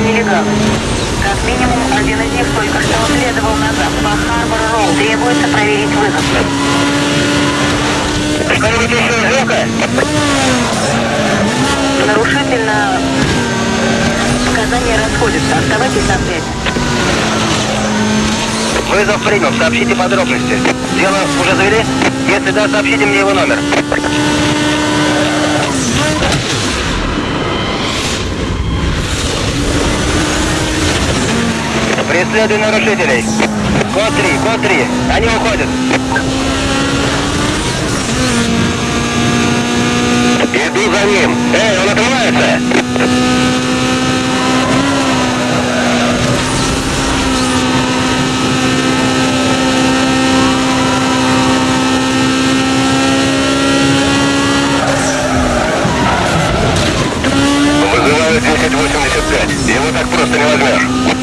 нелегалы. Как минимум, один из них только что следовал назад по Харбор-Роу. Требуется проверить вызов. Что-нибудь еще Жека? Нарушитель на... Показания расходятся. Оставайтесь на связи. Вызов принял, сообщите подробности. Дело уже завели? Если да, сообщите мне его номер. Преследуй нарушителей. Код 3, код 3. Они уходят. Иду за ним. Эй, он отрывается. 1085. Его так просто не возьмешь.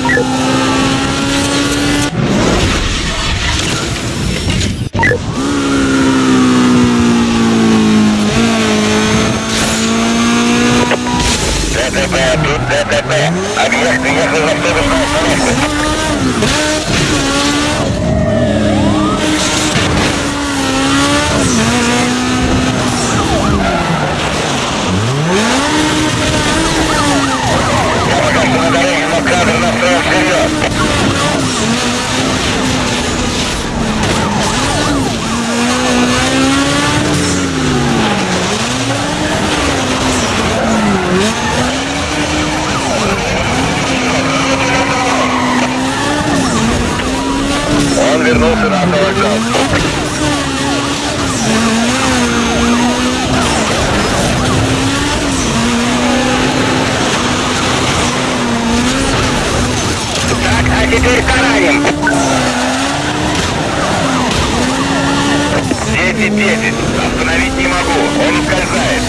10. Остановить не могу. Он ускользает.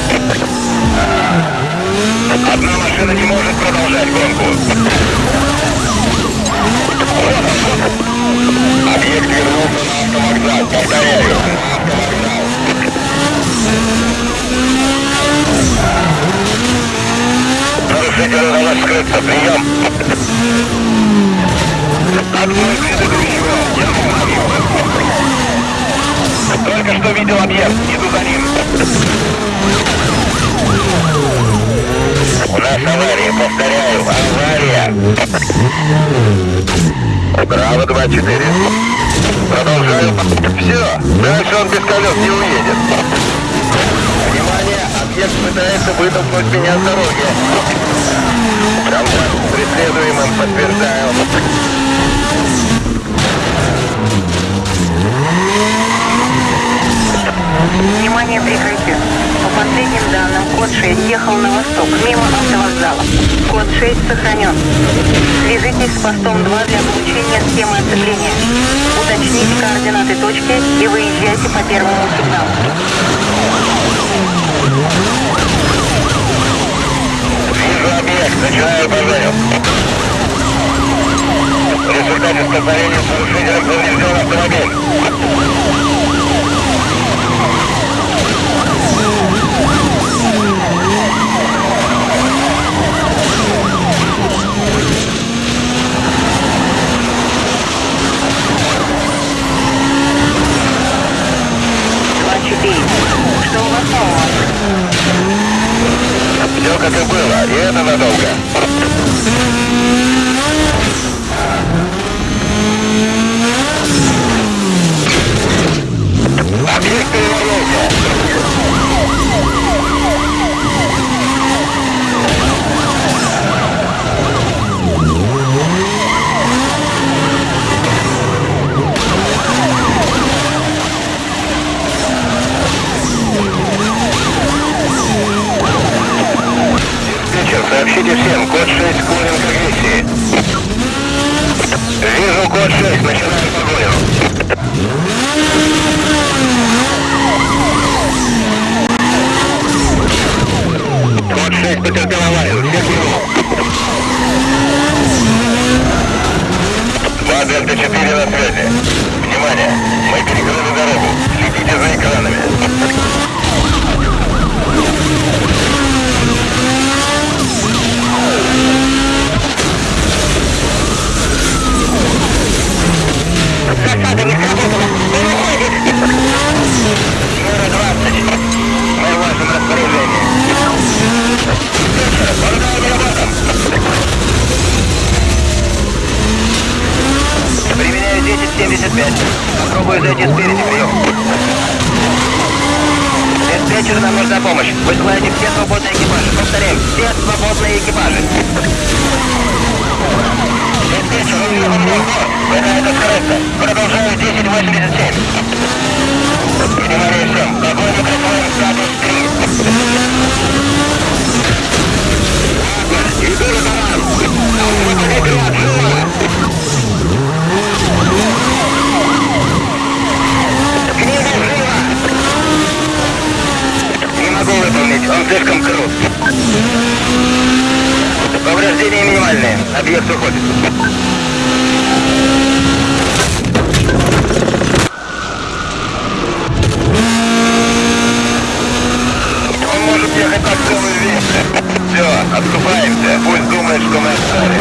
А, одна машина не может продолжать гонку. Объект вернулся на автовокзал. Повторяю. Нарушителю удалось скрыться. Прием. Отбой предыдущего. Я установил. Только что видел объект. Иду за ним. У нас авария. Повторяю, авария. Браво 2-4. Продолжаю. Все, дальше он без колес не уедет. Внимание, объект пытается вытолкнуть меня с дороги. С преследуемым подтверждаю. Внимание, прикрытие. По последним данным, код 6 ехал на восток, мимо автовокзала. Код 6 сохранен. Свяжитесь с постом 2 для получения схемы оцепления. Уточните координаты точки и выезжайте по первому сигналу. Вижу объект, начинаю пожарю. В результате столкновения с нарушителем поврежден автомобиль. Что у вас нового? Все как и было, и это надолго. Объект перевернулся. Диспетчер, сообщите всем, код 6 склонен к агрессии. Вижу код 6, начинаю погоню. Код 6 потерпел аварию, всех минут. 2 Дельта 4 на связи. Внимание, мы перекрыли дорогу. Следите за экранами. 5. Попробую зайти спереди, прием. Диспетчер, нам нужна помощь. Высылайте все свободные экипажи. Повторяю, все свободные экипажи. Диспетчер, уехал мне Это скоростно. Продолжаю 1087. Внимание всем. Огонь микрофон статус 3. Иду на команд. Выходите от живо. Книга живо. Не могу выполнить, он слишком крут. Повреждения минимальные. Объект уходит. Он может ехать так целую вечность. Все, отступаемся. Пусть думает, что мы отстали.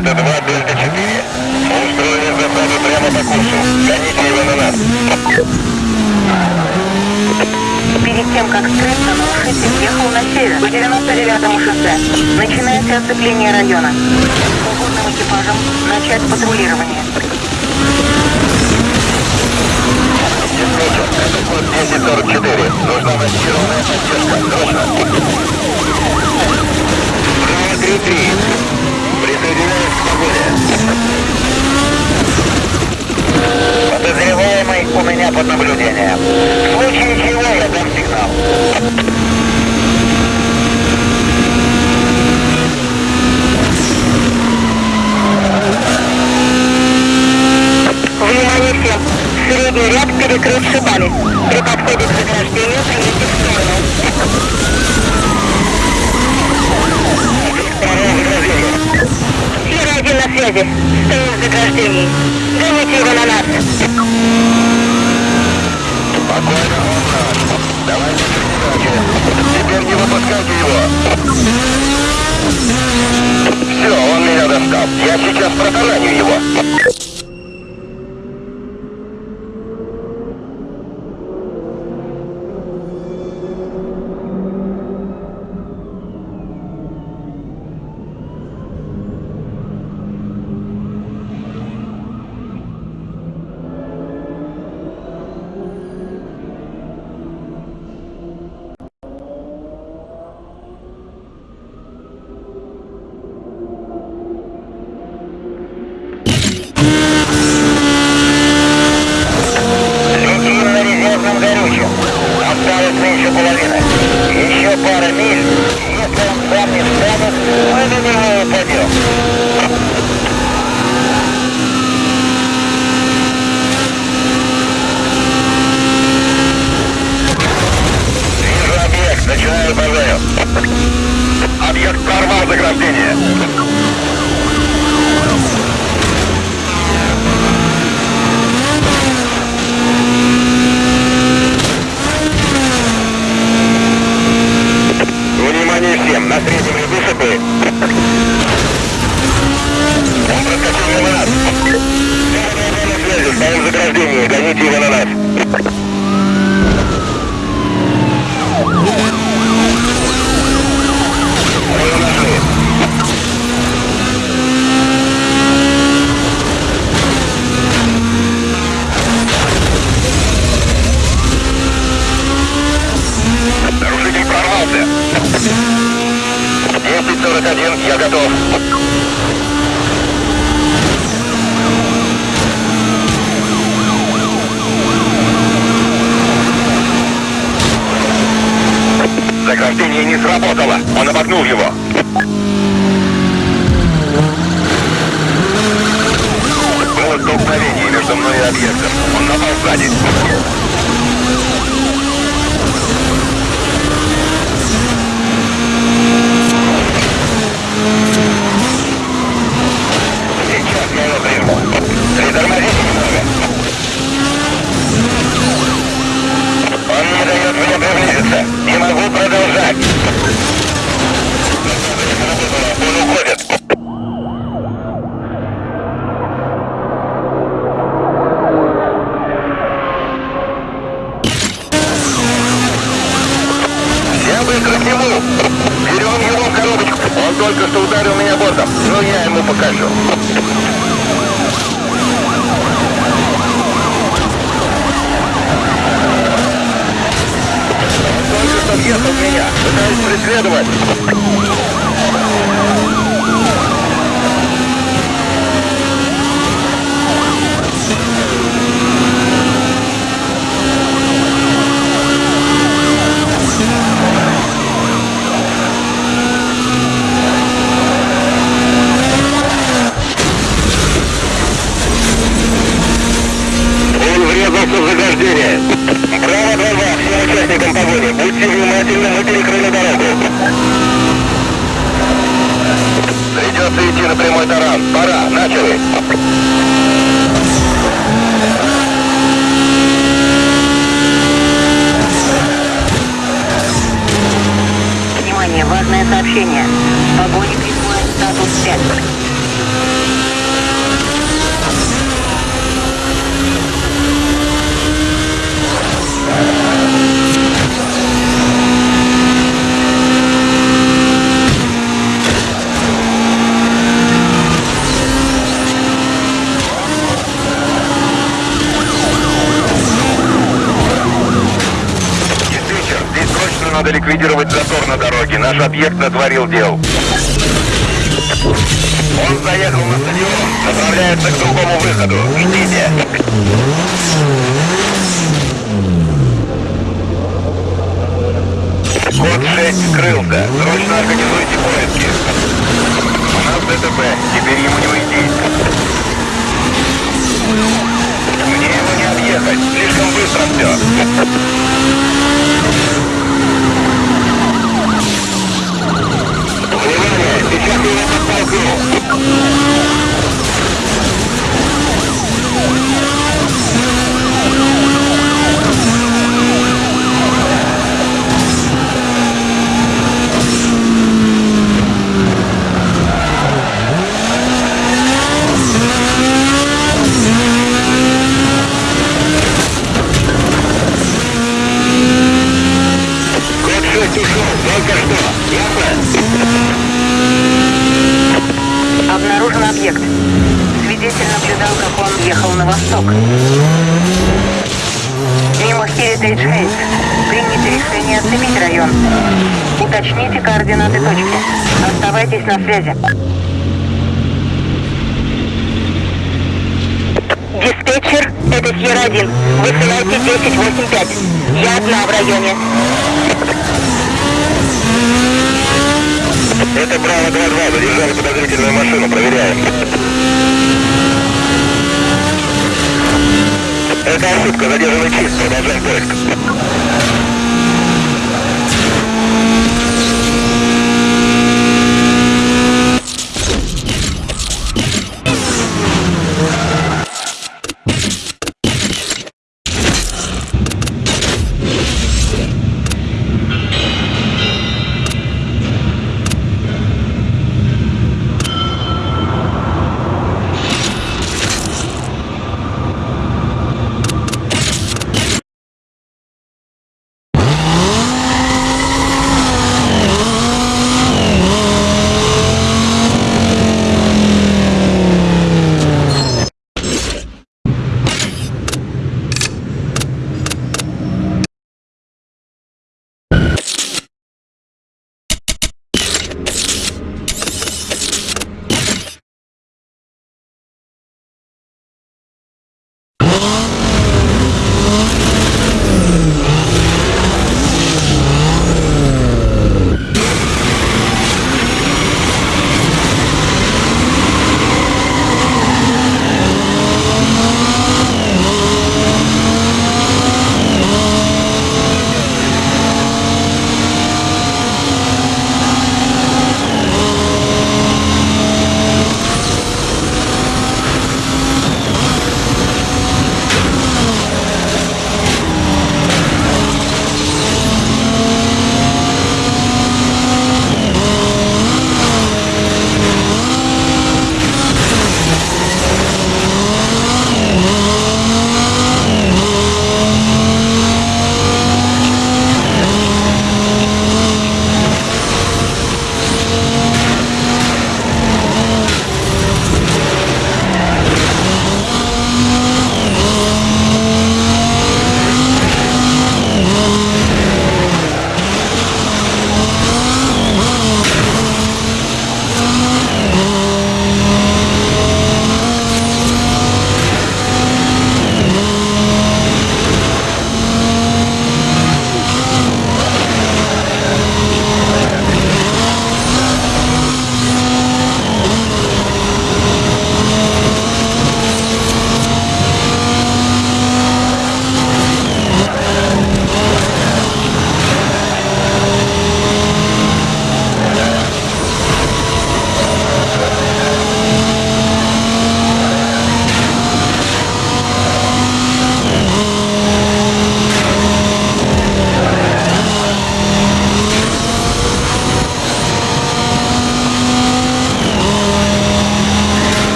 это 2 Дельта 4. Устроили засаду прямо по курсу. Гоните его на нас. Перед тем, как скрыться, нарушитель ехал на север, по 99-му шоссе. Начинается оцепление района. Свободным экипажем начать патрулирование. Диспетчер, это код 1044. Нужна массированная поддержка. Срочно. 233 прибегает погоде. Подозреваемый у меня под наблюдением. В случае чего я дам сигнал. Внимание всем! Средний ряд перекрыт шипами. При подходе к заграждению примите в сторону. Связи. Стою в заграждении. Гоните его на нас. Спокойно, он. Давайте. Теперь не выпускайте его. Все, он меня достал. Я сейчас протараню его. Заграждение не сработало. Он обогнул его. Было столкновение между мной и объектом. Он напал сзади. Притормозите немного. Он не дает мне приблизиться. Могу продолжать. Он уходит. Я быстро к нему. Берем его в коробочку. Он только что ударил меня бортом. Но я ему покажу. Въехал в меня. Пытаюсь преследовать. Надо ликвидировать затор на дороге. Наш объект натворил дел. Он заехал на стадион, направляется к другому выходу. Ждите. Код 6 скрылся. Срочно организуйте поиски. У нас ДТП. Теперь ему не уйти. Мне его не объехать. Слишком быстро все. Внимание! Сейчас я его подтолкну. Код 6 ушел. Только что. Ясно? Обнаружен объект. Свидетель наблюдал, как он ехал на восток. Мимо Heritage Heights. Принято решение оцепить район. Уточните координаты точки. Оставайтесь на связи. Диспетчер, это Сьерра-1. Высылайте 1085. Я одна в районе. Это Браво 2-2. Задержали подозрительную машину. Проверяем. Это ошибка. Задержанный чист. Продолжаем поиск.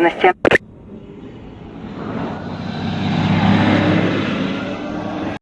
Доложите